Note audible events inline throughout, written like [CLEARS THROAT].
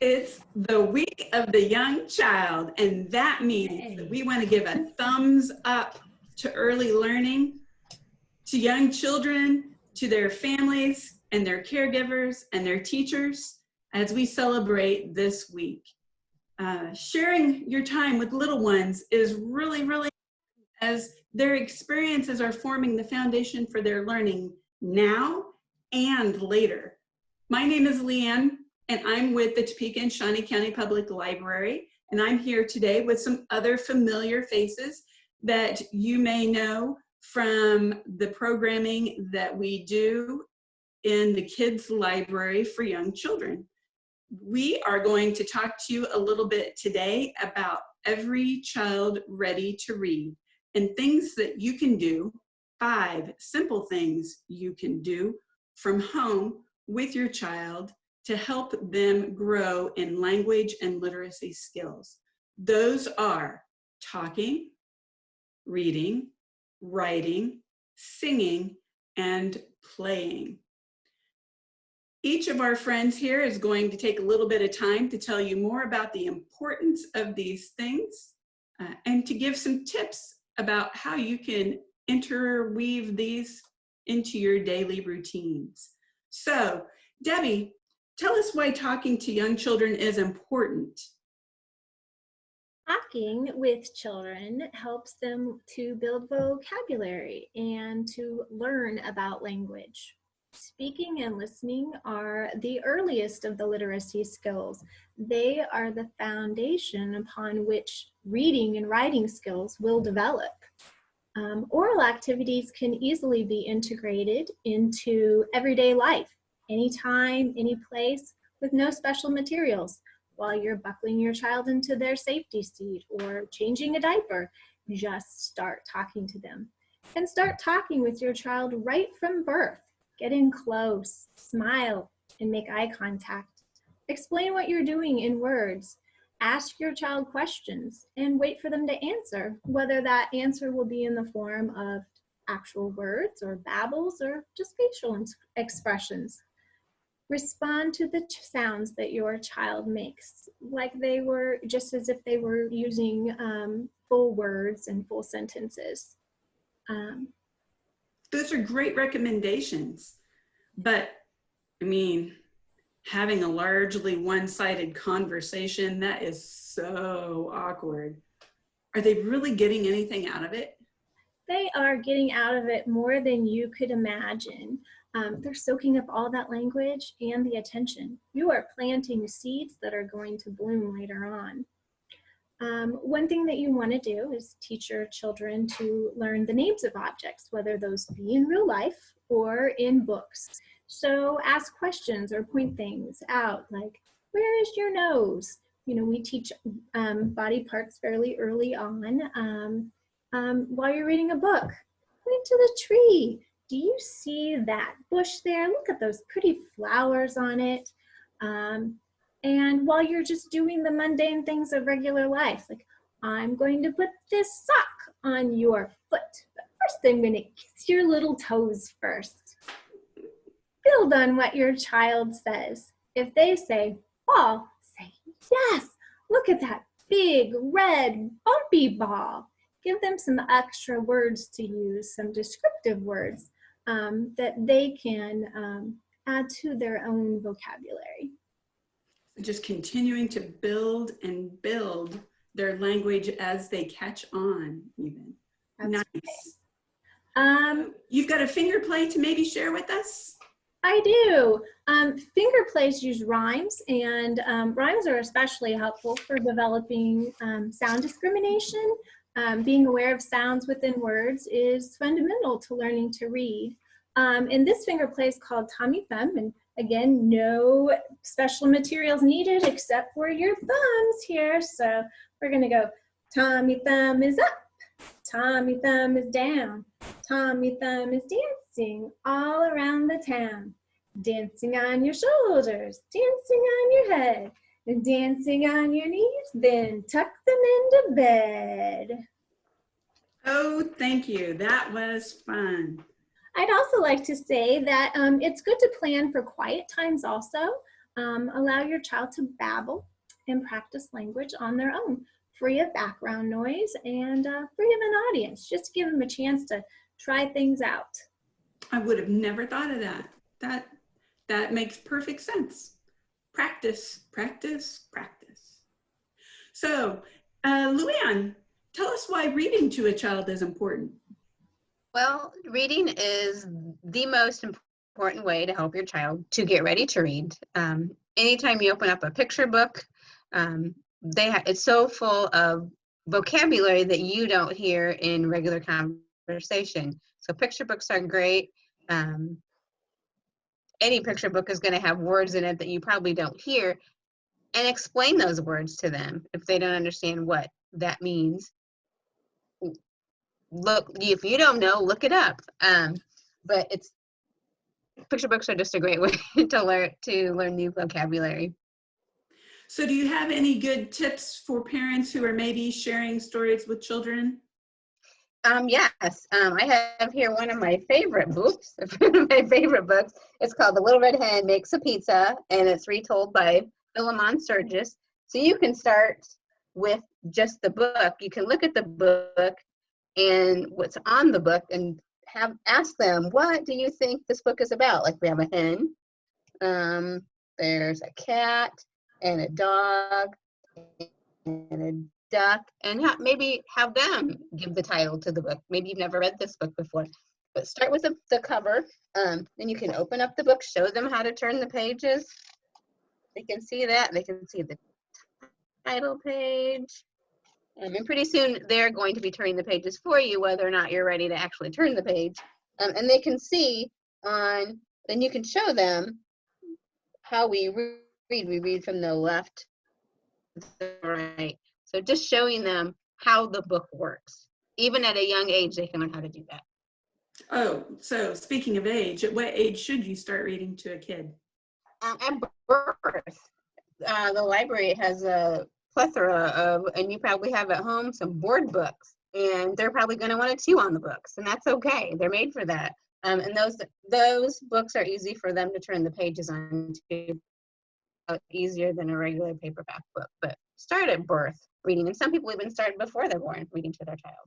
It's the week of the young child, and that means that we want to give a thumbs up to early learning, to young children, to their families and their caregivers and their teachers as we celebrate this week. Uh, sharing your time with little ones is really, really as their experiences are forming the foundation for their learning now and later. My name is Leanne and I'm with the Topeka and Shawnee County Public Library. And I'm here today with some other familiar faces that you may know from the programming that we do in the kids library for young children. We are going to talk to you a little bit today about every child ready to read and things that you can do, five simple things you can do from home with your child to help them grow in language and literacy skills. Those are talking, reading, writing, singing, and playing. Each of our friends here is going to take a little bit of time to tell you more about the importance of these things uh, and to give some tips about how you can interweave these into your daily routines. So, Debbie, Tell us why talking to young children is important. Talking with children helps them to build vocabulary and to learn about language. Speaking and listening are the earliest of the literacy skills. They are the foundation upon which reading and writing skills will develop. Um, oral activities can easily be integrated into everyday life anytime, any place, with no special materials while you're buckling your child into their safety seat or changing a diaper. Just start talking to them. And start talking with your child right from birth. Get in close, smile, and make eye contact. Explain what you're doing in words. Ask your child questions and wait for them to answer, whether that answer will be in the form of actual words or babbles or just facial expressions respond to the sounds that your child makes, like they were, just as if they were using um, full words and full sentences. Um, Those are great recommendations, but I mean, having a largely one-sided conversation, that is so awkward. Are they really getting anything out of it? They are getting out of it more than you could imagine um, they're soaking up all that language and the attention. You are planting seeds that are going to bloom later on. Um, one thing that you want to do is teach your children to learn the names of objects, whether those be in real life or in books. So ask questions or point things out like, where is your nose? You know, we teach um, body parts fairly early on. Um, um, while you're reading a book, point to the tree do you see that bush there? Look at those pretty flowers on it. Um, and while you're just doing the mundane things of regular life, like I'm going to put this sock on your foot. But first I'm gonna kiss your little toes first. Build on what your child says. If they say ball, say yes, look at that big red bumpy ball. Give them some extra words to use, some descriptive words um, that they can um, add to their own vocabulary. Just continuing to build and build their language as they catch on even. That's nice. Um, You've got a finger play to maybe share with us? I do. Um, finger plays use rhymes and um, rhymes are especially helpful for developing um, sound discrimination um, being aware of sounds within words is fundamental to learning to read. Um, and this finger play is called Tommy Thumb, and again, no special materials needed except for your thumbs here. So we're gonna go, Tommy Thumb is up, Tommy Thumb is down, Tommy Thumb is dancing all around the town. Dancing on your shoulders, dancing on your head, and dancing on your knees, then tuck them into bed. Oh, thank you. That was fun. I'd also like to say that um, it's good to plan for quiet times also. Um, allow your child to babble and practice language on their own, free of background noise and uh, free of an audience, just to give them a chance to try things out. I would have never thought of that. That that makes perfect sense. Practice, practice, practice. So, uh, Luann, tell us why reading to a child is important. Well, reading is the most important way to help your child to get ready to read. Um, anytime you open up a picture book, um, they it's so full of vocabulary that you don't hear in regular conversation. So picture books are great. Um, any picture book is going to have words in it that you probably don't hear and explain those words to them if they don't understand what that means look if you don't know look it up um but it's picture books are just a great [LAUGHS] way to learn to learn new vocabulary So do you have any good tips for parents who are maybe sharing stories with children? Um yes um i have here one of my favorite books [LAUGHS] my favorite books. It's called the little red hen makes a pizza and it's retold by philemon sturgis. So you can start with just the book. You can look at the book and what's on the book and have ask them what do you think this book is about? Like we have a hen um there's a cat and a dog and duck and ha- maybe have them give the title to the book maybe you've never read this book before but start with the, the cover um then you can open up the book show them how to turn the pages they can see that they can see the title page um, and pretty soon they're going to be turning the pages for you, whether or not you're ready to actually turn the page. Um, and they can see on, then you can show them how we read. We read from the left to the right. So just showing them how the book works. Even at a young age, they can learn how to do that. Oh, so speaking of age, at what age should you start reading to a kid? Um, at birth, uh, the library has a plethora of, and you probably have at home some board books, and they're probably going to want to chew on the books, and that's okay. They're made for that. Um, and those those books are easy for them to turn the pages on to easier than a regular paperback book. But start at birth reading, and some people even start before they're born reading to their child.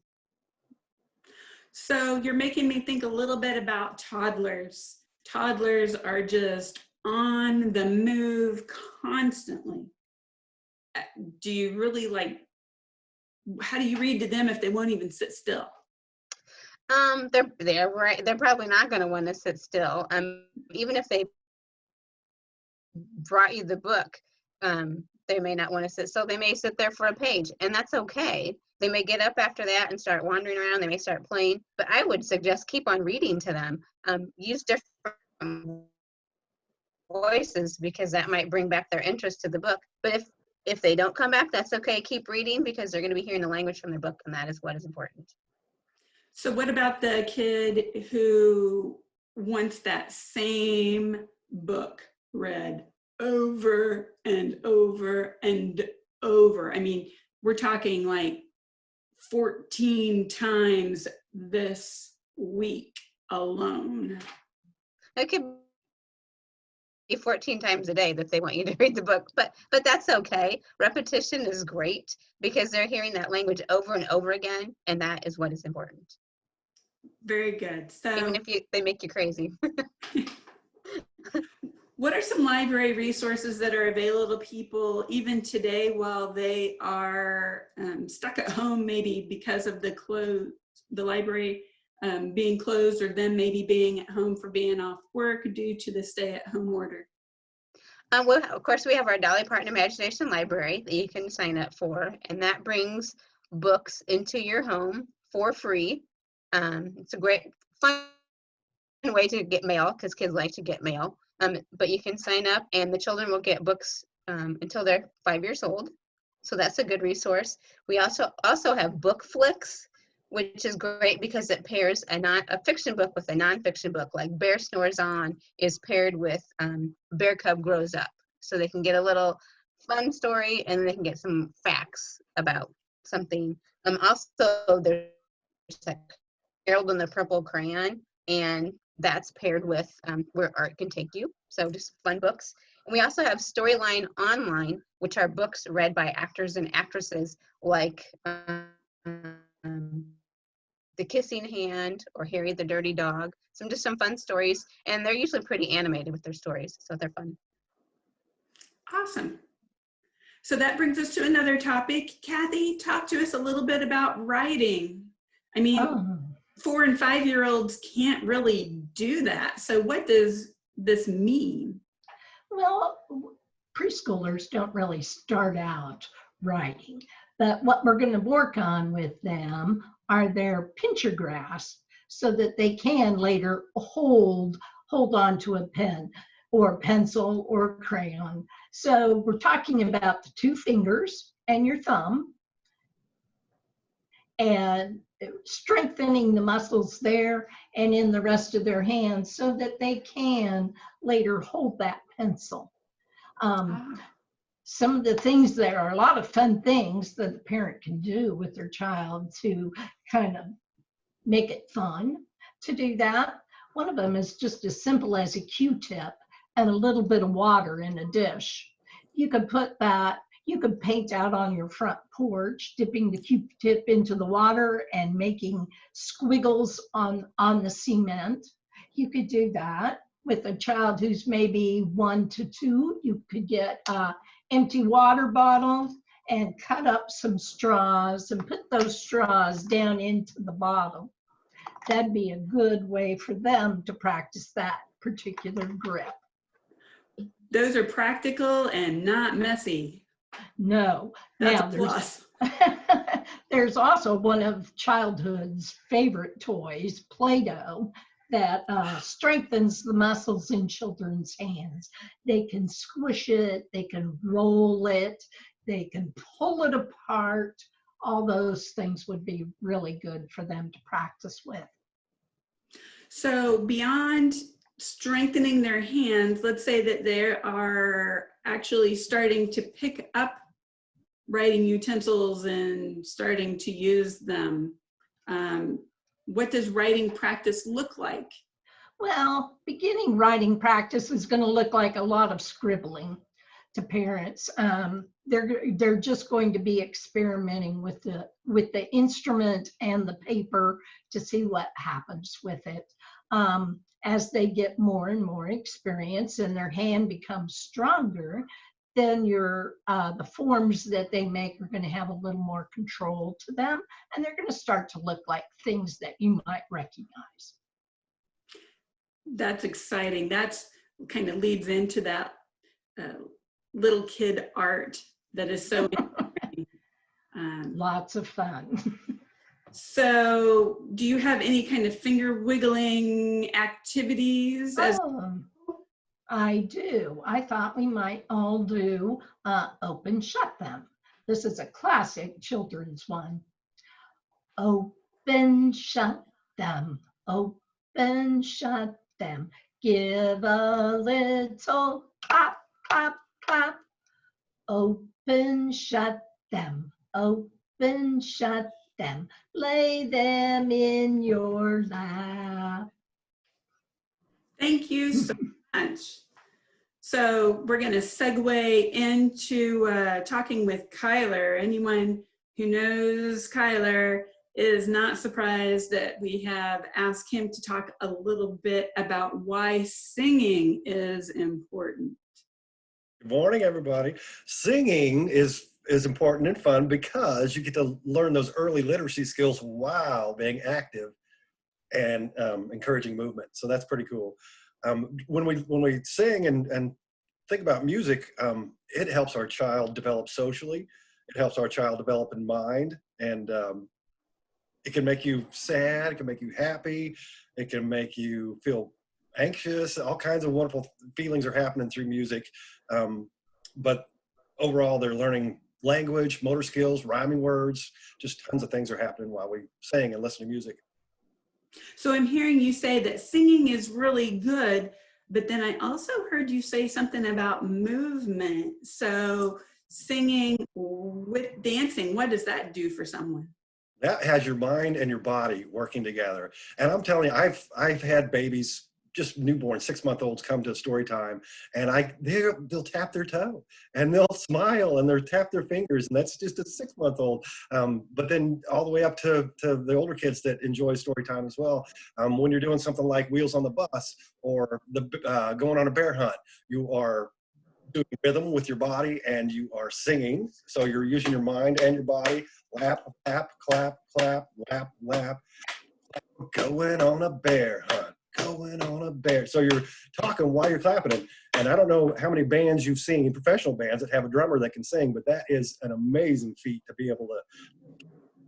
So you're making me think a little bit about toddlers. Toddlers are just on the move constantly. Uh, Do you really like, how do you read to them if they won't even sit still? Um, they're they're right. They're probably not going to want to sit still. Um, even if they brought you the book, um, they may not want to sit So They may sit there for a page, and that's okay. They may get up after that and start wandering around. They may start playing, but I would suggest keep on reading to them. Um, use different voices because that might bring back their interest to the book. But if if they don't come back, that's okay. Keep reading because they're going to be hearing the language from the book, and that is what is important. So what about the kid who wants that same book read over and over and over? I mean, we're talking like 14 times this week alone. It could be 14 times a day that they want you to [LAUGHS] read the book, but but that's okay. Repetition is great because they're hearing that language over and over again, and that is what is important. Very good. So Even if you they make you crazy. [LAUGHS] [LAUGHS] what are some library resources that are available to people even today while they are um, stuck at home maybe because of the close the library um, being closed or them maybe being at home for being off work due to the stay at home order Um, well, of course, we have our Dolly Parton Imagination Library that you can sign up for, and that brings books into your home for free. Um, it's a great, fun way to get mail because kids like to get mail. Um, but you can sign up, and the children will get books um, until they're five years old. So that's a good resource. We also also have BookFlix, which is great because it pairs a non a fiction book with a nonfiction book. Like Bear Snores On is paired with um, Bear Cub Grows Up, so they can get a little fun story and they can get some facts about something. Um, also, there's like Harold and the Purple Crayon, and that's paired with um, Where Art Can Take You. So just fun books. And we also have Storyline Online, which are books read by actors and actresses like um, The Kissing Hand or Harry the Dirty Dog. Some just some fun stories, and they're usually pretty animated with their stories, so they're fun. Awesome. So that brings us to another topic. Kathy, talk to us a little bit about writing. I mean, four and five year olds can't really do that. So what does this mean? well, preschoolers don't really start out writing, but what we're going to work on with them are their pincher grasps so that they can later hold hold on to a pen or pencil or crayon. So we're talking about the two fingers and your thumb and strengthening the muscles there and in the rest of their hands so that they can later hold that pencil. Um, Ah, some of the things there are a lot of fun things that the parent can do with their child to kind of make it fun to do that. One of them is just as simple as a Q-tip and a little bit of water in a dish. You can put that, you could paint out on your front porch, dipping the Q-tip into the water and making squiggles on, on the cement. You could do that with a child who's maybe one to two. You could get a empty water bottle and cut up some straws and put those straws down into the bottle. That'd be a good way for them to practice that particular grip. Those are practical and not messy. No. That's Now, a there's- plus. [LAUGHS] There's also one of childhood's favorite toys, Play-Doh, that uh, strengthens the muscles in children's hands. They can squish it, they can roll it, they can pull it apart. All those things would be really good for them to practice with. So beyond strengthening their hands, let's say that they are actually starting to pick up writing utensils and starting to use them. Um, what does writing practice look like? Well, beginning writing practice is going to look like a lot of scribbling to parents. Um, they're they're just going to be experimenting with the with the instrument and the paper to see what happens with it. Um, as they get more and more experience and their hand becomes stronger, then your uh, the forms that they make are going to have a little more control to them, and they're going to start to look like things that you might recognize. That's exciting. That's kind of leads into that uh, little kid art that is so. [LAUGHS] Um, Lots of fun. [LAUGHS] so do you have any kind of finger wiggling activities Um, I do. I thought we might all do uh, open shut them. This is a classic children's one. Open shut them. Open shut them. Give a little pop, pop, pop. Open shut them. Open shut them. Lay them in your lap. Thank you so much. So we're going to segue into uh, talking with Kyler. Anyone who knows Kyler is not surprised that we have asked him to talk a little bit about why singing is important. Good morning, everybody. Singing is is important and fun because you get to learn those early literacy skills while being active and um, encouraging movement. So that's pretty cool. Um, when we when we sing and and think about music, um, it helps our child develop socially. It helps our child develop in mind, and um, it can make you sad. It can make you happy. It can make you feel anxious. All kinds of wonderful feelings are happening through music. Um, but overall, they're learning language, motor skills, rhyming words. Just tons of things are happening while we sing and listen to music. So I'm hearing you say that singing is really good, but then I also heard you say something about movement. So singing with dancing, what does that do for someone? That has your mind and your body working together. And I'm telling you, I've I've had babies just newborn six month olds come to story time and I they'll tap their toe and they'll [LAUGHS] smile and they'll tap their fingers and that's just a six month old. Um, but then all the way up to, to the older kids that enjoy story time as well. Um, when you're doing something like Wheels on the Bus or the uh, going on a bear hunt, you are doing rhythm with your body and you are singing. So you're using your mind and your body. Lap, lap, clap, clap, lap, lap. Going on a bear hunt. Going on a bear. So you're talking while you're clapping. And, and I don't know how many bands you've seen, professional bands that have a drummer that can sing, but that is an amazing feat to be able to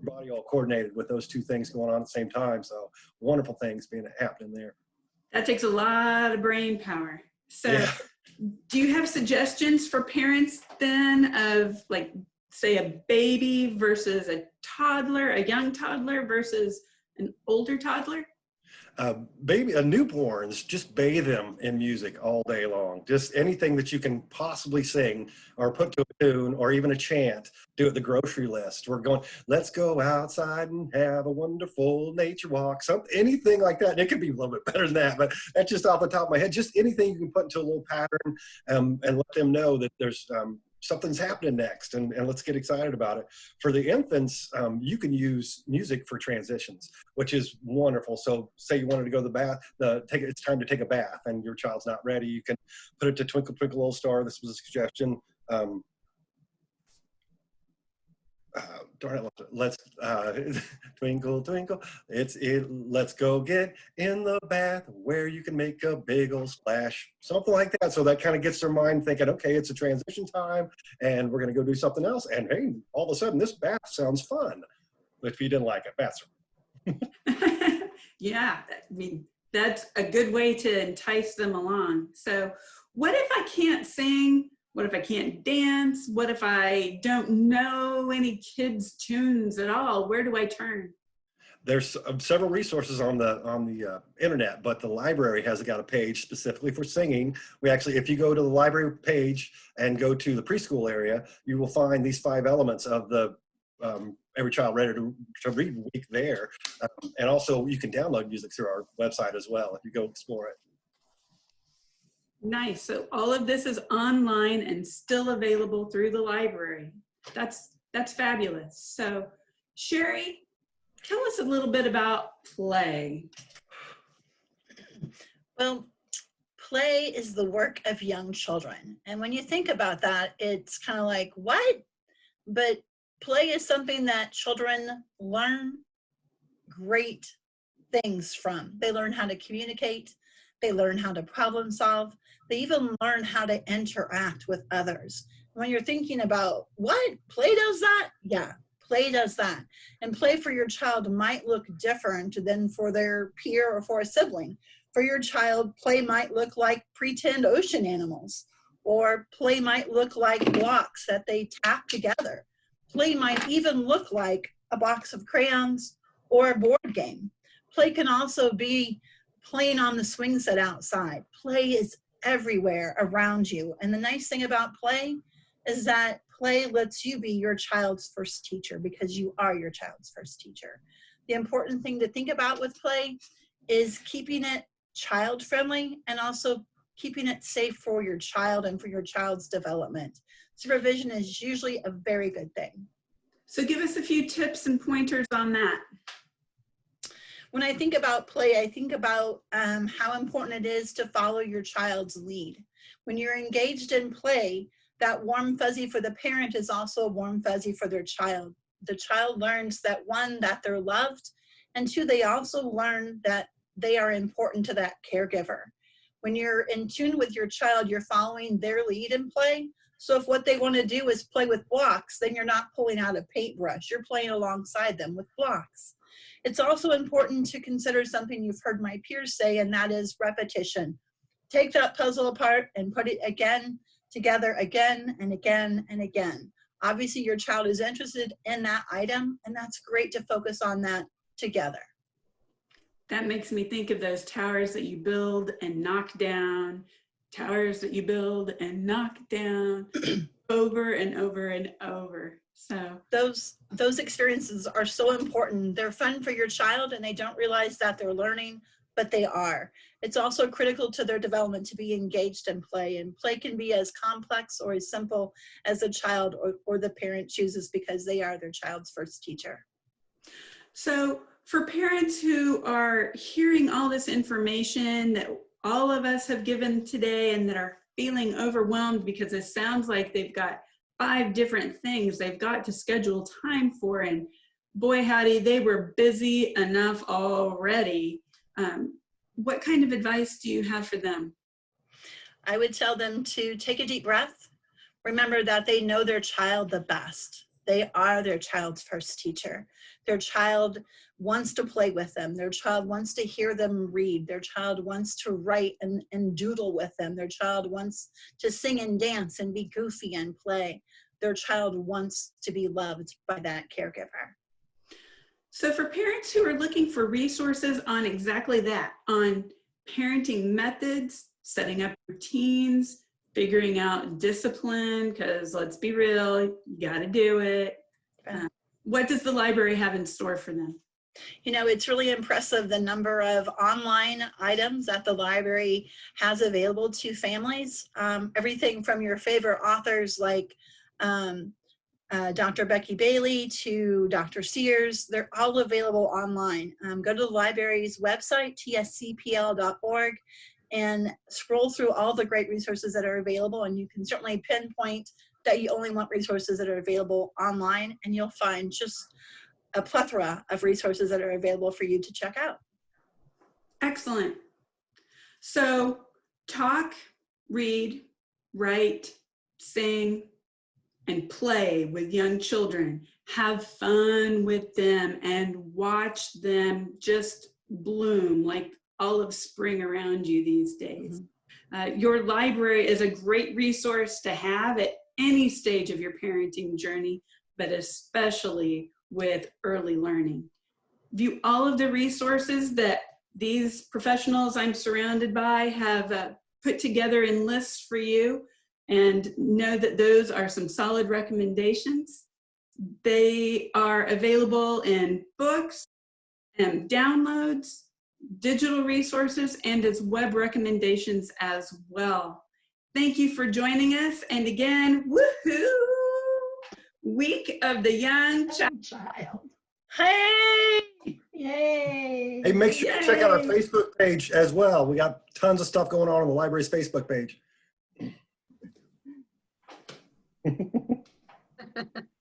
body all coordinated with those two things going on at the same time. So wonderful things being happening there. That takes a lot of brain power. So Yeah. do you have suggestions for parents then of like, say a baby versus a toddler, a young toddler versus an older toddler? Uh, baby, uh, newborns, just bathe them in music all day long. Just anything that you can possibly sing or put to a tune or even a chant. Do it the grocery list. We're going, let's go outside and have a wonderful nature walk. Something, anything like that. It could be a little bit [LAUGHS] better than that, but that's just off the top of my head. Just anything you can put into a little pattern um, and let them know that there's um, something's happening next and, and let's get excited about it. For the infants, um, you can use music for transitions, which is wonderful. So say you wanted to go to the bath, the, take it's time to take a bath and your child's not ready. You can put it to Twinkle Twinkle Little Star. This was a suggestion. Um, uh, darn it, let's uh, [LAUGHS] twinkle twinkle it's it let's go get in the bath where you can make a big old splash something like that so that kind of gets their mind thinking okay it's a transition time and we're to go do something else and hey all of a sudden this bath sounds fun if you didn't like it baths [LAUGHS] yeah, I mean, that's a good way to entice them along. So what if I can't sing? What if I can't dance? What if I don't know any kids tunes at all? Where do I turn? there's uh, several resources on the on the uh, internet, but the library has got a page specifically for singing. We actually, if you go to the library page and go to the preschool area, you will find these five elements of the um, Every Child Ready to, to Read week there. Um, and also you can download music through our website as well if you go explore it. Nice. So all of this is online and still available through the library. That's that's fabulous. So Sherry, tell us a little bit about play. Well, play is the work of young children. And when you think about that, it's kind of like, what? But play is something that children learn great things from. They learn how to communicate, they learn how to problem solve, they even learn how to interact with others. When you're thinking about what play does that? Yeah, play does that. And play for your child might look different than for their peer or for a sibling. For your child, play might look like pretend ocean animals, or play might look like blocks that they tap together. Play might even look like a box of crayons or a board game. Play can also be playing on the swing set outside. Play is everywhere around you. And the nice thing about play is that play lets you be your child's first teacher because you are your child's first teacher. The important thing to think about with play is keeping it child friendly and also keeping it safe for your child and for your child's development. Supervision is usually a very good thing. So give us a few tips and pointers on that. When I think about play, I think about um, how important it is to follow your child's lead. When you're engaged in play, that warm fuzzy for the parent is also a warm fuzzy for their child. The child learns that one, that they're loved, and two, they also learn that they are important to that caregiver. When you're in tune with your child, you're following their lead in play. So if what they want to do is play with blocks, then you're not pulling out a paintbrush. You're playing alongside them with blocks. It's also important to consider something you've heard my peers say, and that is repetition. Take that puzzle apart and put it again together again and again and again. Obviously, your child is interested in that item, and that's great to focus on that together. That makes me think of those towers that you build and knock down, towers that you build and knock down [CLEARS THROAT] over and over and over. So those those experiences are so important. They're fun for your child and they don't realize that they're learning but they are. It's also critical to their development to be engaged in play and play can be as complex or as simple as the child or, or the parent chooses because they are their child's first teacher. So for parents who are hearing all this information that all of us have given today and that are feeling overwhelmed because it sounds like they've got five different things they've got to schedule time for and boy howdy they were busy enough already um, what kind of advice do you have for them I would tell them to take a deep breath. Remember that they know their child the best. They are their child's first teacher. Their child wants to play with them. Their child wants to hear them read. Their child wants to write and, and doodle with them. Their child wants to sing and dance and be goofy and play. Their child wants to be loved by that caregiver. So for parents who are looking for resources on exactly that, on parenting methods, setting up routines, figuring out discipline, because let's be real, you gotta do it. Uh, what does the library have in store for them? You know, it's really impressive the number of online items that the library has available to families. Um, everything from your favorite authors like um, uh, Dr. Becky Bailey to Dr. Sears, they're all available online. Um, go to the library's website, tscpl.org, and scroll through all the great resources that are available. And you can certainly pinpoint that you only want resources that are available online, and you'll find just a plethora of resources that are available for you to check out. Excellent. So talk, read, write, sing, and play with young children. Have fun with them and watch them just bloom like olive spring around you these days. Uh, your library is a great resource to have at any stage of your parenting journey, but especially with early learning. View all of the resources that these professionals I'm surrounded by have uh, put together in lists for you and know that those are some solid recommendations. They are available in books and downloads, digital resources, and its web recommendations as well. Thank you for joining us. And again, woohoo! Week of the Young Child. Child. Hey! Yay. Hey, make sure you check out our Facebook page as well. We got tons of stuff going on on the library's Facebook page. [LAUGHS]